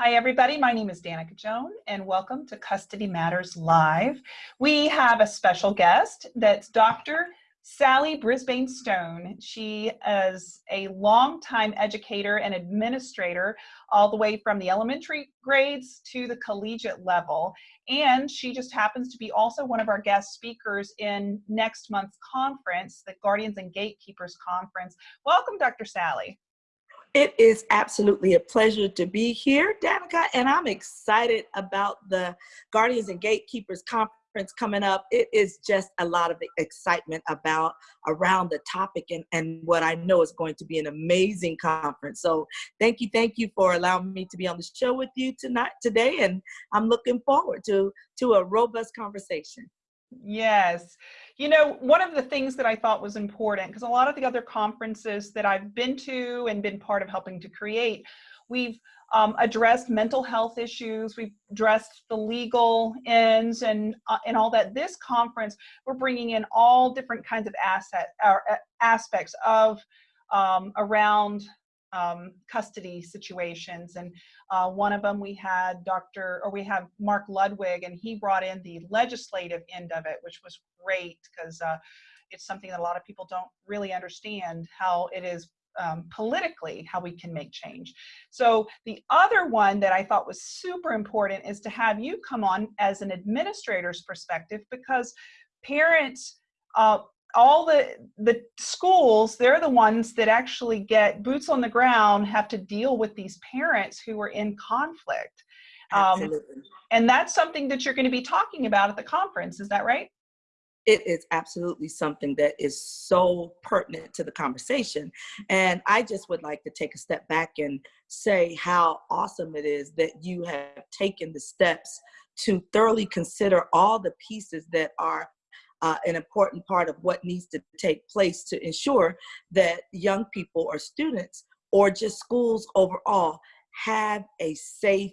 Hi, everybody. My name is Danica Joan, and welcome to Custody Matters Live. We have a special guest that's Dr. Sally Brisbane Stone. She is a longtime educator and administrator, all the way from the elementary grades to the collegiate level. And she just happens to be also one of our guest speakers in next month's conference, the Guardians and Gatekeepers Conference. Welcome, Dr. Sally. It is absolutely a pleasure to be here, Danica, and I'm excited about the Guardians and Gatekeepers Conference coming up. It is just a lot of excitement about around the topic and, and what I know is going to be an amazing conference. So thank you, thank you for allowing me to be on the show with you tonight, today, and I'm looking forward to, to a robust conversation. Yes. You know, one of the things that I thought was important, because a lot of the other conferences that I've been to and been part of helping to create, we've um, addressed mental health issues, we've addressed the legal ends and, uh, and all that. This conference, we're bringing in all different kinds of asset or uh, aspects of um, around um, custody situations. And uh, one of them we had Dr. or we have Mark Ludwig, and he brought in the legislative end of it, which was great because uh, it's something that a lot of people don't really understand how it is um, politically how we can make change. So the other one that I thought was super important is to have you come on as an administrator's perspective because parents uh, all the the schools they're the ones that actually get boots on the ground have to deal with these parents who are in conflict. Um, and that's something that you're going to be talking about at the conference is that right? It is absolutely something that is so pertinent to the conversation. And i just would like to take a step back and say how awesome it is that you have taken the steps to thoroughly consider all the pieces that are uh, an important part of what needs to take place to ensure that young people or students or just schools overall have a safe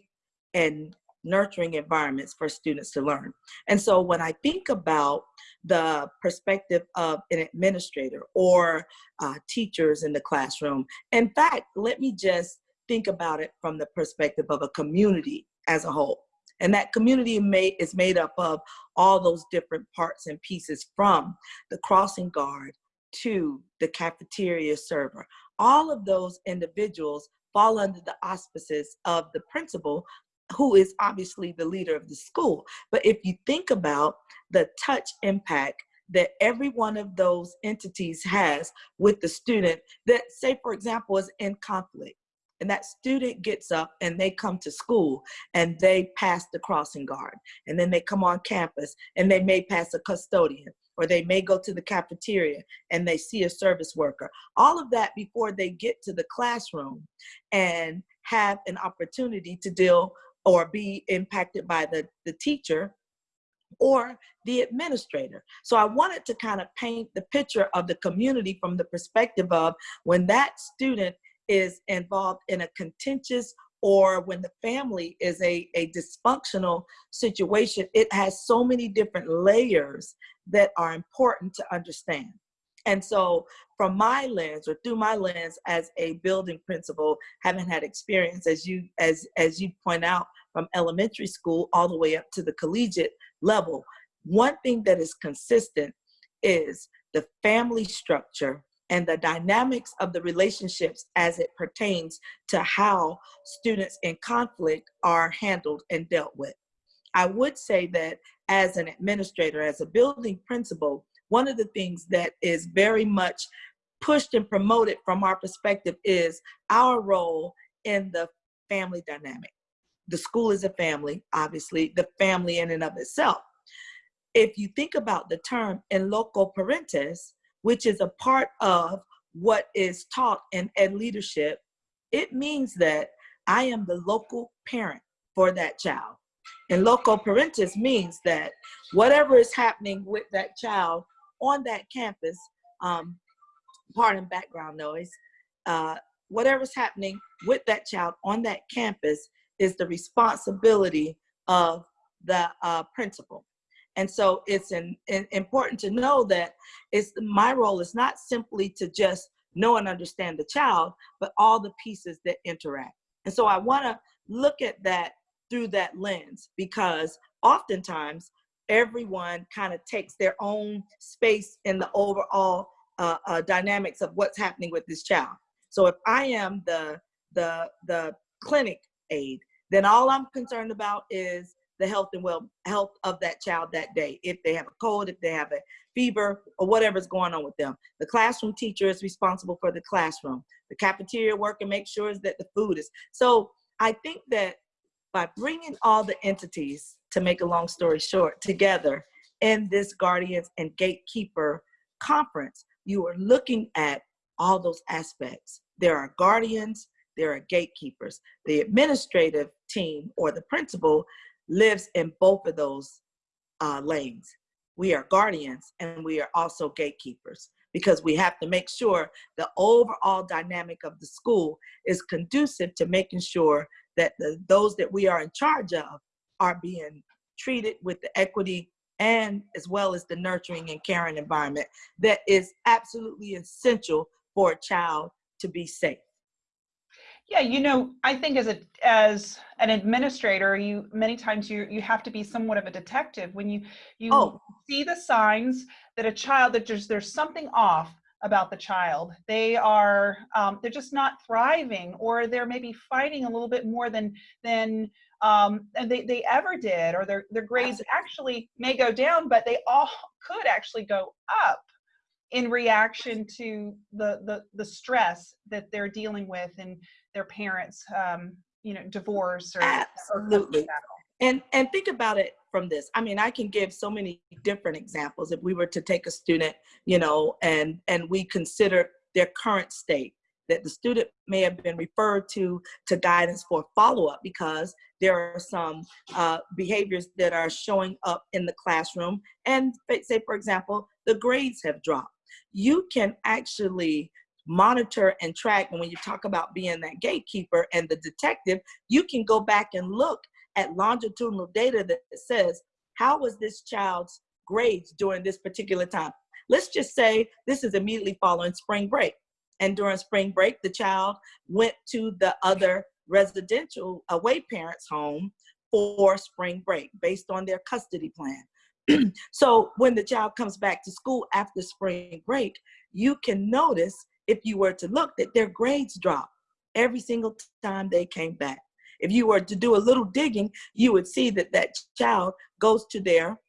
and nurturing environments for students to learn. And so when I think about the perspective of an administrator or uh, teachers in the classroom, in fact, let me just think about it from the perspective of a community as a whole. And that community is made up of all those different parts and pieces from the crossing guard to the cafeteria server. All of those individuals fall under the auspices of the principal who is obviously the leader of the school. But if you think about the touch impact that every one of those entities has with the student that say, for example, is in conflict, and that student gets up and they come to school and they pass the crossing guard and then they come on campus and they may pass a custodian or they may go to the cafeteria and they see a service worker all of that before they get to the classroom and have an opportunity to deal or be impacted by the, the teacher or the administrator. So I wanted to kind of paint the picture of the community from the perspective of when that student is involved in a contentious or when the family is a, a dysfunctional situation, it has so many different layers that are important to understand. And so from my lens or through my lens as a building principal, having had experience as you as as you point out from elementary school all the way up to the collegiate level, one thing that is consistent is the family structure and the dynamics of the relationships as it pertains to how students in conflict are handled and dealt with. I would say that as an administrator, as a building principal, one of the things that is very much pushed and promoted from our perspective is our role in the family dynamic. The school is a family, obviously, the family in and of itself. If you think about the term in loco parentis, which is a part of what is taught in ed leadership, it means that I am the local parent for that child. And loco parentis means that whatever is happening with that child on that campus, um, pardon background noise, uh, whatever's happening with that child on that campus is the responsibility of the uh, principal. And so it's an, an important to know that it's my role is not simply to just know and understand the child, but all the pieces that interact. And so I want to look at that through that lens because oftentimes everyone kind of takes their own space in the overall uh, uh, dynamics of what's happening with this child. So if I am the the the clinic aide, then all I'm concerned about is the health and well health of that child that day. If they have a cold, if they have a fever, or whatever's going on with them. The classroom teacher is responsible for the classroom. The cafeteria worker makes sure that the food is. So I think that by bringing all the entities, to make a long story short, together in this guardians and gatekeeper conference, you are looking at all those aspects. There are guardians, there are gatekeepers. The administrative team or the principal lives in both of those uh, lanes. We are guardians and we are also gatekeepers because we have to make sure the overall dynamic of the school is conducive to making sure that the, those that we are in charge of are being treated with the equity and as well as the nurturing and caring environment that is absolutely essential for a child to be safe. Yeah, you know, I think as a as an administrator, you many times you you have to be somewhat of a detective when you you Oh. see the signs that a child that just there's something off about the child. They are um, they're just not thriving, or they're maybe fighting a little bit more than than um, and they, they ever did, or their their grades actually may go down, but they all could actually go up in reaction to the the the stress that they're dealing with and their parents um you know divorce or Absolutely. or And and think about it from this. I mean, I can give so many different examples. If we were to take a student, you know, and and we consider their current state, that the student may have been referred to to guidance for follow-up because there are some uh, behaviors that are showing up in the classroom and say for example the grades have dropped you can actually monitor and track and when you talk about being that gatekeeper and the detective you can go back and look at longitudinal data that says how was this child's grades during this particular time? Let's just say this is immediately following spring break. And during spring break the child went to the other residential away parents home for spring break based on their custody plan. So when the child comes back to school after spring break you can notice if you were to look that their grades drop every single time they came back. If you were to do a little digging, you would see that that child goes to their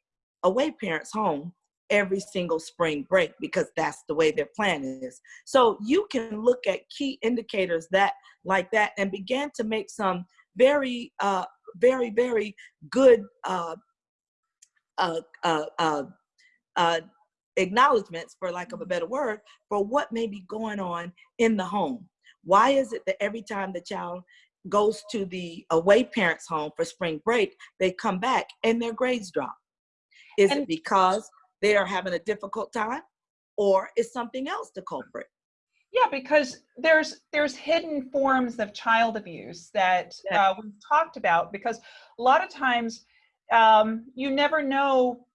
away parents home every single spring break because that's the way their plan is. So you can look at key indicators that like that and begin to make some very, uh, very, very good uh, uh, uh, uh, uh acknowledgments, for lack of a better word, for what may be going on in the home. Why is it that every time the child goes to the away parents' home for spring break, they come back and their grades drop? Is And- it because they are having a difficult time, or is something else the culprit? Yeah, because there's there's hidden forms of child abuse that uh, we've talked about. Because a lot of times, um, you never know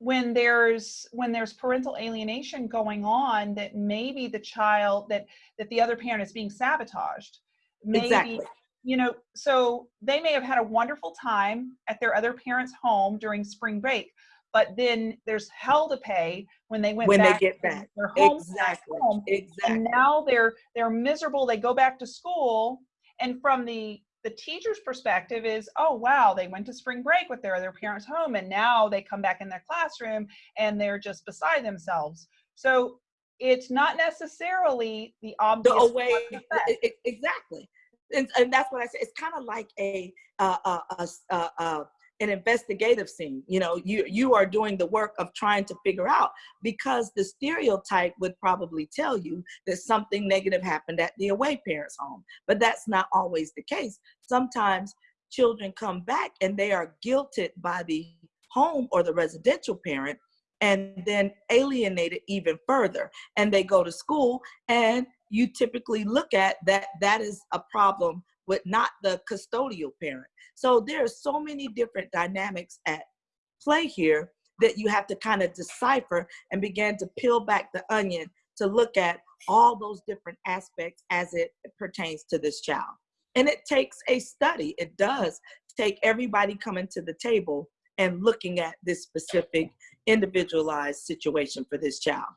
when there's when there's parental alienation going on that maybe the child that that the other parent is being sabotaged. Maybe Exactly. you know, so they may have had a wonderful time at their other parent's home during spring break, but then there's hell to pay when they went When they get back. their home Exactly. home Exactly. and now they're they're miserable they go back to school and from the the teacher's perspective is oh wow they went to spring break with their other parents home and now they come back in their classroom and they're just beside themselves. So it's not necessarily the obvious the away exactly. And, and that's what i said it's kind of like a uh, uh, uh, uh, uh, an investigative scene. You know you you are doing the work of trying to figure out because the stereotype would probably tell you that something negative happened at the away parents home. But that's not always the case. Sometimes children come back and they are guilted by the home or the residential parent and then alienated even further. And they go to school and you typically look at that that is a problem with not the custodial parent so there are so many different dynamics at play here that you have to kind of decipher and begin to peel back the onion to look at all those different aspects as it pertains to this child And it takes a study. It does take everybody coming to the table and looking at this specific individualized situation for this child,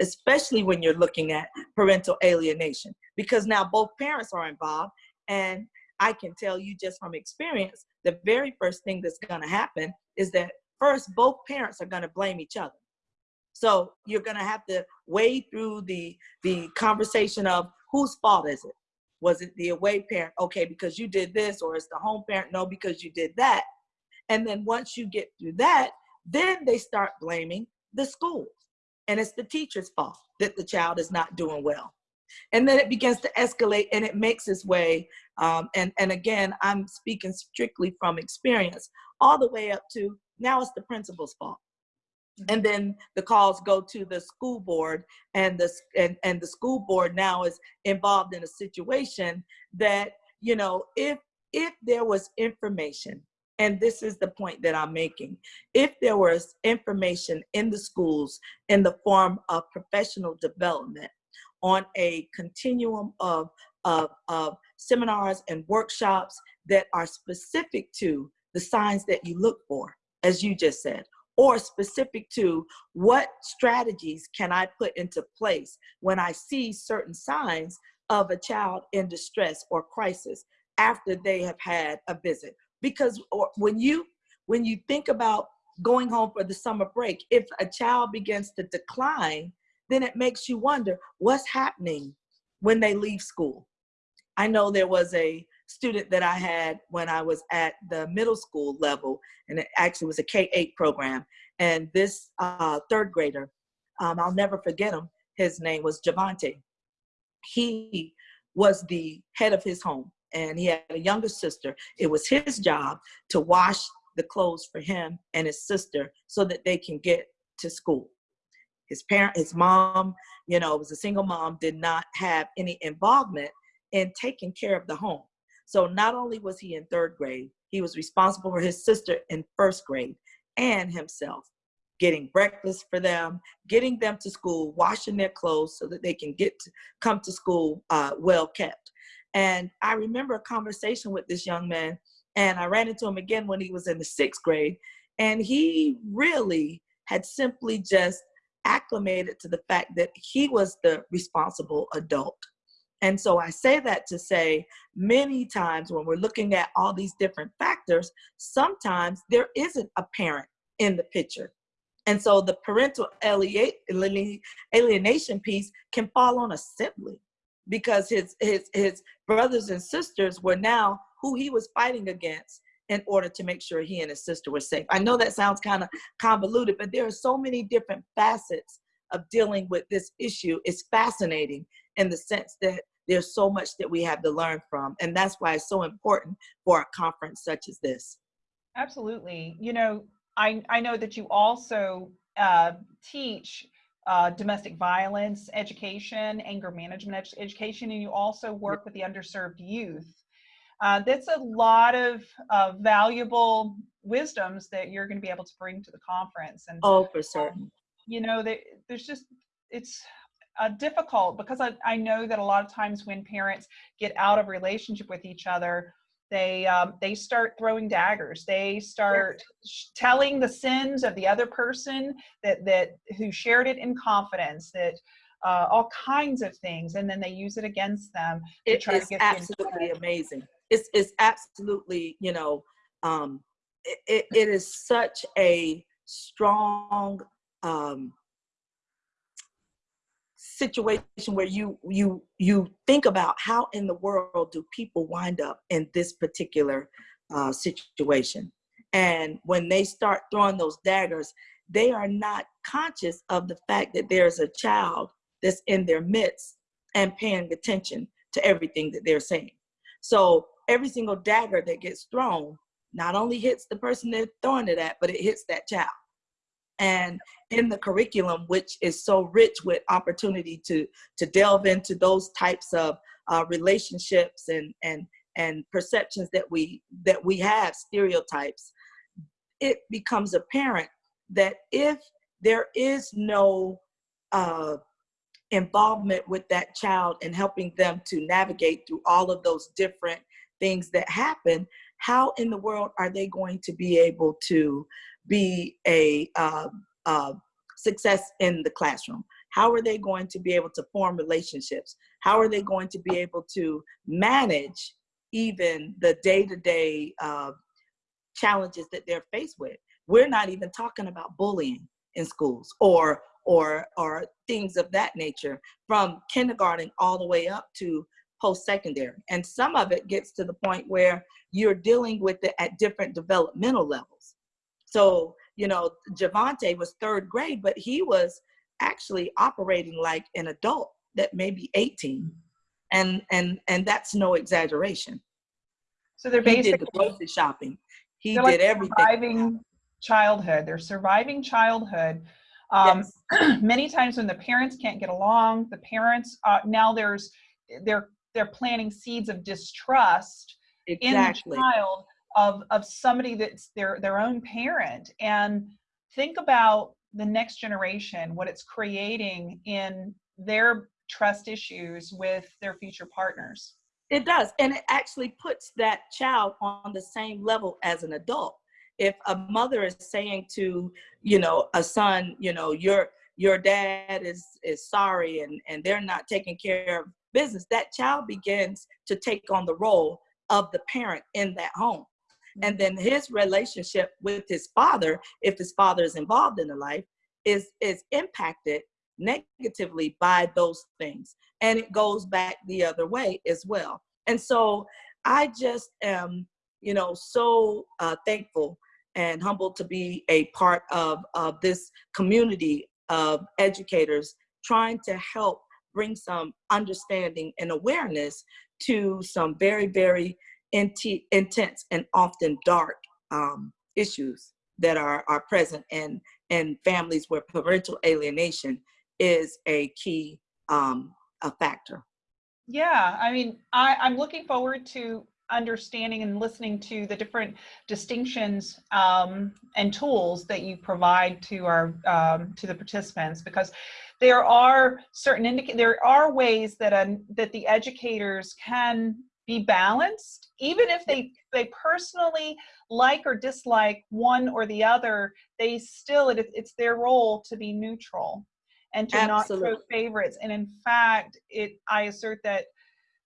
especially when you're looking at parental alienation, because now both parents are involved. And I can tell you just from experience, the very first thing that's going to happen is that first, both parents are going to blame each other. So you're going to have to wade through the the conversation of whose fault is it? Was it the away parent? Okay, because you did this, or it's the home parent? No, because you did that. And then once you get through that, then they start blaming the schools. And it's the teacher's fault that the child is not doing well. And then it begins to escalate and it makes its way. Um, and, and again, I'm speaking strictly from experience, all the way up to now it's the principal's fault. And then the calls go to the school board and the, and, and the school board now is involved in a situation that, you know, if, if there was information and this is the point that I'm making. If there was information in the schools in the form of professional development on a continuum of, of, of seminars and workshops that are specific to the signs that you look for, as you just said, or specific to what strategies can I put into place when I see certain signs of a child in distress or crisis after they have had a visit? Because or when you when you think about going home for the summer break if a child begins to decline then it makes you wonder what's happening when they leave school i know there was a student that i had when i was at the middle school level and it actually was a k-8 program and this uh, third grader um, i'll never forget him his name was javante he was the head of his home and he had a younger sister. It was his job to wash the clothes for him and his sister so that they can get to school. His parent, his mom, you know, was a single mom, did not have any involvement in taking care of the home. So not only was he in third grade, he was responsible for his sister in first grade and himself getting breakfast for them, getting them to school, washing their clothes so that they can get to come to school uh, well kept. And I remember a conversation with this young man, and I ran into him again when he was in the sixth grade. And he really had simply just acclimated to the fact that he was the responsible adult. And so I say that to say many times when we're looking at all these different factors, sometimes there isn't a parent in the picture. And so the parental alienation piece can fall on a sibling because his his his brothers and sisters were now who he was fighting against in order to make sure he and his sister were safe. I know that sounds kind of convoluted, but there are so many different facets of dealing with this issue. It's fascinating in the sense that there's so much that we have to learn from. And that's why it's so important for a conference such as this. Absolutely. You know, I, I know that you also uh, teach uh, domestic violence education, anger management ed education, and you also work with the underserved youth. Uh, that's a lot of uh, valuable wisdoms that you're going to be able to bring to the conference. And oh, for certain. Um, you know, that there's just it's uh, difficult because I, I know that a lot of times when parents get out of relationship with each other, they um, they start throwing daggers they start yes. telling the sins of the other person that that who shared it in confidence that uh, all kinds of things and then they use it against them it is absolutely amazing it's, it's absolutely you know um, it, it is such a strong um, situation where you you you think about how in the world do people wind up in this particular uh, situation? And when they start throwing those daggers they are not conscious of the fact that there's a child that's in their midst and paying attention to everything that they're saying. So every single dagger that gets thrown not only hits the person they're throwing it at but it hits that child. And in the curriculum which is so rich with opportunity to to delve into those types of uh, relationships and and and perceptions that we that we have stereotypes it becomes apparent that if there is no uh, involvement with that child and helping them to navigate through all of those different things that happen, how in the world are they going to be able to be a uh, uh, success in the classroom? How are they going to be able to form relationships? How are they going to be able to manage even the day-to-day uh, challenges that they're faced with? We're not even talking about bullying in schools or or or things of that nature from kindergarten all the way up to post-secondary. And some of it gets to the point where you're dealing with it at different developmental levels. So, you know, Javante was third grade, but he was actually operating like an adult that may be 18. And and and that's no exaggeration. So they're basically he did the grocery shopping. He did like everything. Surviving childhood. They're surviving childhood. Um, yes. many times when the parents can't get along, the parents uh, now there's they're they're planting seeds of distrust exactly. in the child of of somebody that's their their own parent. And think about the next generation what it's creating in their trust issues with their future partners. It does. And it actually puts that child on the same level as an adult. If a mother is saying to you know a son you know your your dad is is sorry and and they're not taking care of business, that child begins to take on the role of the parent in that home. And then his relationship with his father, if his father is involved in the life, is, is impacted negatively by those things. And it goes back the other way as well. And so I just am, you know, so uh, thankful and humbled to be a part of, of this community of educators trying to help bring some understanding and awareness to some very, very intense and often dark um, issues that are, are present in, in families where parental alienation is a key um, a factor. Yeah, I mean, I, I'm looking forward to understanding and listening to the different distinctions um, and tools that you provide to our um, to the participants because there are certain indic there are ways that um, that the educators can be balanced even if they they personally like or dislike one or the other they still it, it's their role to be neutral and to Absolutely. not show favorites and in fact it i assert that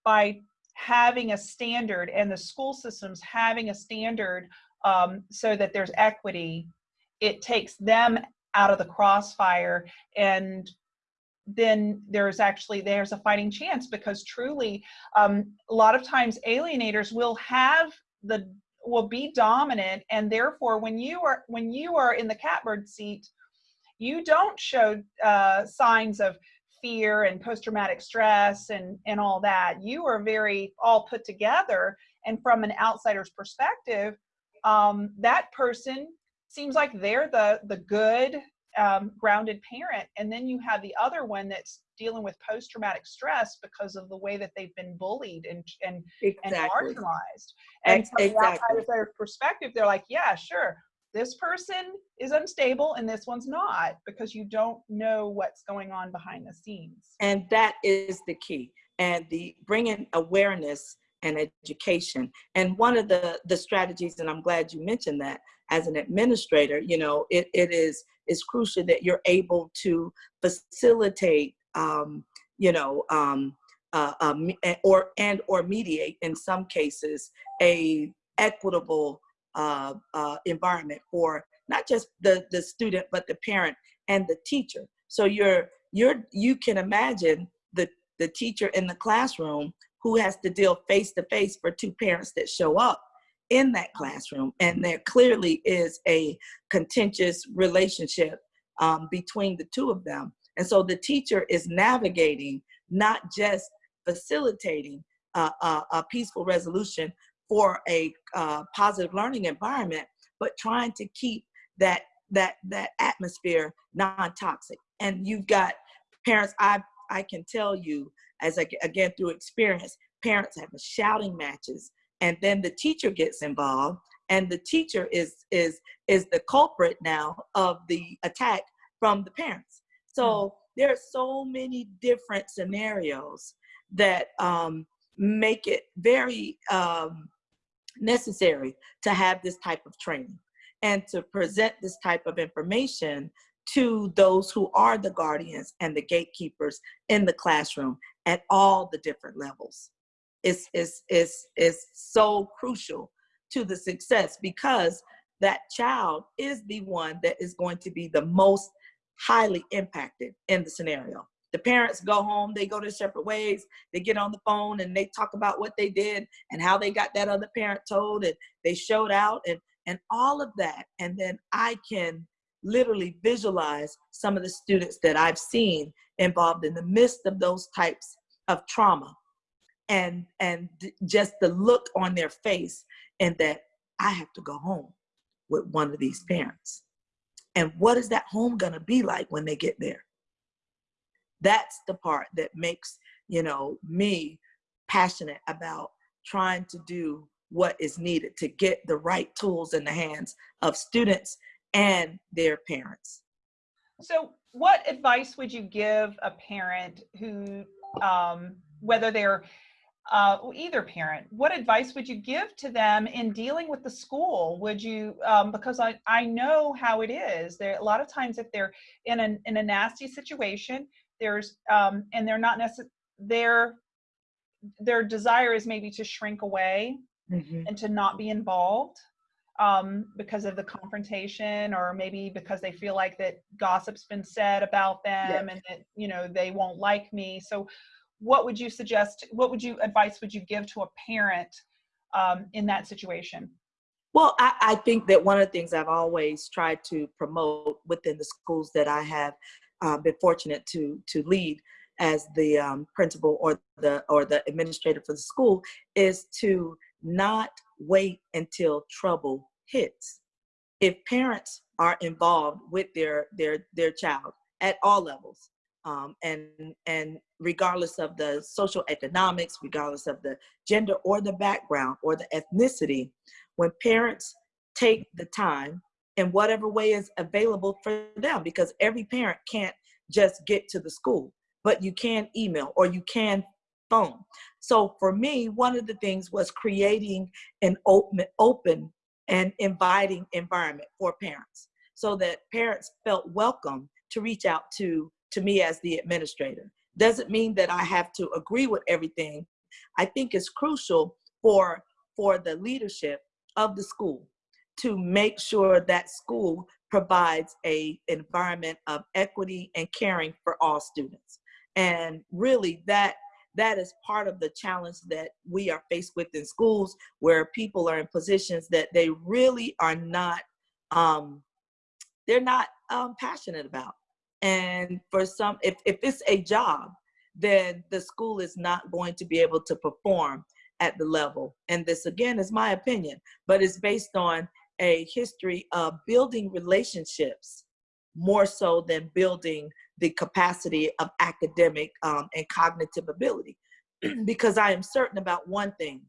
by having a standard and the school systems having a standard um, so that there's equity, it takes them out of the crossfire. And then there's actually there's a fighting chance because truly um, a lot of times alienators will have the will be dominant. And therefore when you are when you are in the catbird seat you don't show uh, signs of fear and post-traumatic stress and and all that you are very all put together and from an outsider's perspective um, that person seems like they're the the good um, grounded parent and then you have the other one that's dealing with post-traumatic stress because of the way that they've been bullied and and, exactly. and marginalized and from exactly. the outsider's perspective they're like yeah sure this person is unstable and this one's not because you don't know what's going on behind the scenes. And that is the key. And the bringing awareness and education. And one of the, the strategies, and I'm glad you mentioned that, as an administrator, you know, it, it is, is crucial that you're able to facilitate, um, you know, um, uh, um, or and or mediate in some cases a equitable uh, uh, environment for not just the, the student, but the parent and the teacher. So you're, you're, you can imagine the, the teacher in the classroom who has to deal face to face for two parents that show up in that classroom. And there clearly is a contentious relationship um, between the two of them. And so the teacher is navigating, not just facilitating uh, a, a peaceful resolution, for a uh, positive learning environment, but trying to keep that that that atmosphere non-toxic. And you've got parents. I I can tell you as I, again through experience, parents have shouting matches, and then the teacher gets involved, and the teacher is is is the culprit now of the attack from the parents. So. Mm. there are so many different scenarios that um, make it very um, necessary to have this type of training and to present this type of information to those who are the guardians and the gatekeepers in the classroom at all the different levels. Is is is is so crucial to the success because that child is the one that is going to be the most highly impacted in the scenario the parents go home they go their separate ways they get on the phone and they talk about what they did and how they got that other parent told and they showed out and and all of that. And then i can literally visualize some of the students that i've seen involved in the midst of those types of trauma and and just the look on their face and that i have to go home with one of these parents. And what is that home going to be like when they get there that's the part that makes you know me passionate about trying to do what is needed to get the right tools in the hands of students and their parents so what advice would you give a parent who um, whether they're uh, either parent, what advice would you give to them in dealing with the school? Would you, um, because I, I know how it is. There a lot of times if they're in a in a nasty situation, there's um, and they're not necessarily their their desire is maybe to shrink away mm-hmm. and to not be involved um, because of the confrontation or maybe because they feel like that gossip's been said about them yes. and that you know they won't like me so what would you suggest what would you advice would you give to a parent um, in that situation well I, I think that one of the things i've always tried to promote within the schools that i have uh, been fortunate to to lead as the um, principal or the or the administrator for the school is to not wait until trouble hits. If parents are involved with their their their child at all levels um, and and regardless of the social economics regardless of the gender or the background or the ethnicity when parents take the time in whatever way is available for them because every parent can't just get to the school but you can email or you can phone. So for me one of the things was creating an open open and inviting environment for parents so that parents felt welcome to reach out to to me as the administrator. Doesn't mean that i have to agree with everything. I think it's crucial for for the leadership of the school to make sure that school provides a environment of equity and caring for all students. And really that that is part of the challenge that we are faced with in schools where people are in positions that they really are not um, they're not um, passionate about. And for some if, if it's a job then the school is not going to be able to perform at the level. And this again is my opinion but it's based on a history of building relationships more so than building the capacity of academic um, and cognitive ability. Because i am certain about one thing.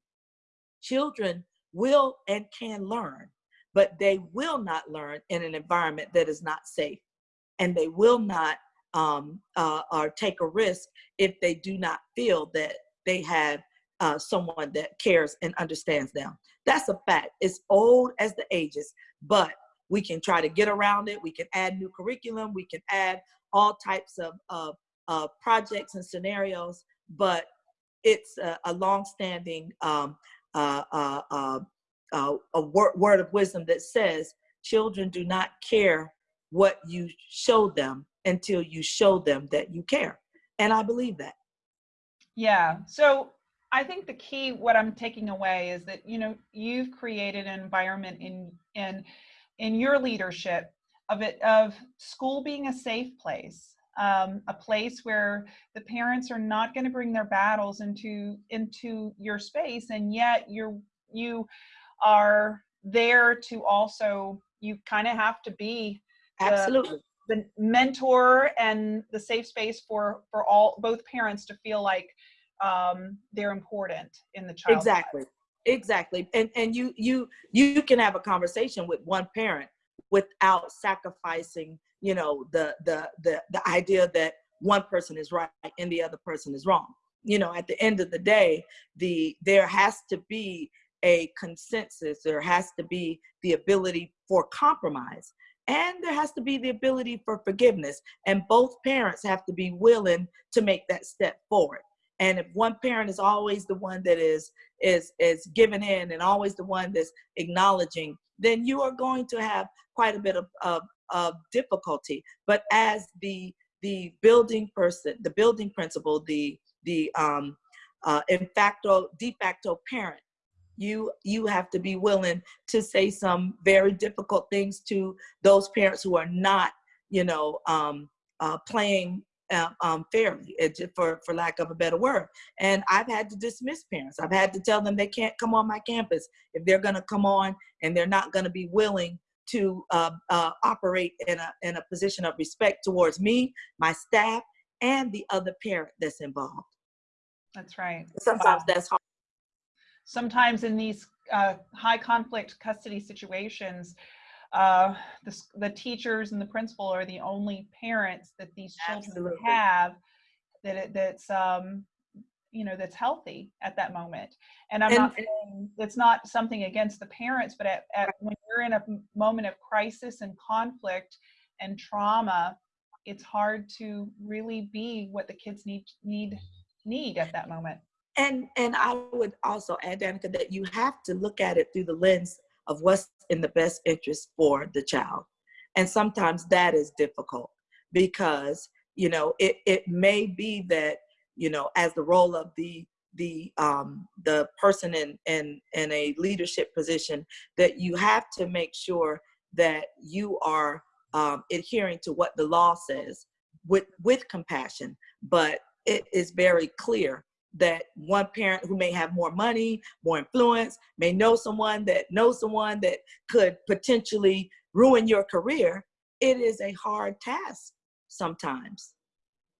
Children will and can learn but they will not learn in an environment that is not safe. And they will not um, uh, or take a risk if they do not feel that they have uh, someone that cares and understands them. That's a fact. It's old as the ages, but we can try to get around it. We can add new curriculum. We can add all types of, of, projects and scenarios, but it's a, a long-standing um, uh, uh, uh, uh a word, word of wisdom that says children do not care what you show them until you show them that you care. And I believe that. Yeah. So I think the key, what I'm taking away is that, you know, you've created an environment in, in, in your leadership of it, of school being a safe place, um, a place where the parents are not going to bring their battles into, into your space. And yet you're, you are there to also, you kind of have to be Absolutely. The, mentor and the safe space for for all both parents to feel like um, they're important in the child. Exactly. Exactly. And and you you you can have a conversation with one parent without sacrificing, you know, the the the the idea that one person is right and the other person is wrong. You know, at the end of the day, the there has to be a consensus. There has to be the ability for compromise, and there has to be the ability for forgiveness. And both parents have to be willing to make that step forward. And if one parent is always the one that is is is giving in and always the one that's acknowledging, then you are going to have quite a bit of, of, of difficulty. But as the the building person, the building principal, the the um, uh, in facto de facto parent, you you have to be willing to say some very difficult things to those parents who are not, you know, um, uh, playing uh, um, fairly, for for lack of a better word. And I've had to dismiss parents. I've had to tell them they can't come on my campus if they're going to come on and they're not going to be willing to uh, uh, operate in a in a position of respect towards me, my staff, and the other parent that's involved. That's right. Sometimes Wow. that's hard. sometimes in these uh, high conflict custody situations, uh, the, the teachers and the principal are the only parents that these children Absolutely. have that it, that's um, you know that's healthy at that moment. And I'm And- not saying it's not something against the parents, but at, at when you're in a moment of crisis and conflict and trauma, it's hard to really be what the kids need need need at that moment. And and I would also add, Danica, that you have to look at it through the lens of what's in the best interest for the child. And sometimes that is difficult because, you know, it, it may be that, you know, as the role of the the um the person in in in a leadership position that you have to make sure that you are um, adhering to what the law says with with compassion but it is very clear that one parent who may have more money, more influence, may know someone that knows someone that could potentially ruin your career, it is a hard task sometimes.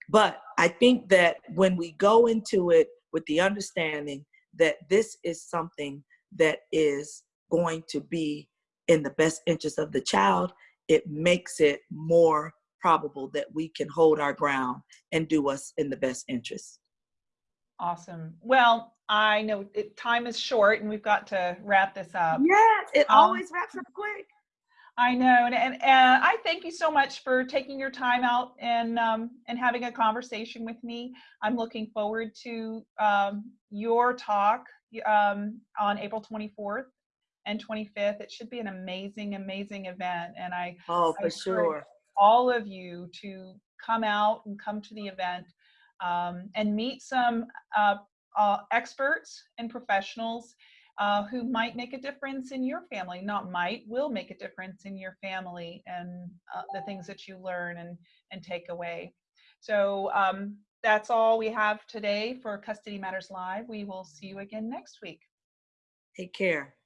But I think that when we go into it with the understanding that this is something that is going to be in the best interest of the child, it makes it more probable that we can hold our ground and do us in the best interest. Awesome. Well, I know it, time is short and we've got to wrap this up. Yes, it Um, always wraps up quick. I know, and, and, and I thank you so much for taking your time out and um, and having a conversation with me. I'm looking forward to um, your talk um, on April 24th and 25th. It should be an amazing, amazing event, and I Oh, for encourage sure. all of you to come out and come to the event um, and meet some uh, uh, experts and professionals uh, who might make a difference in your family. Not might, will make a difference in your family and uh, the things that you learn and, and take away. So um, that's all we have today for Custody Matters Live. We will see you again next week. Take care.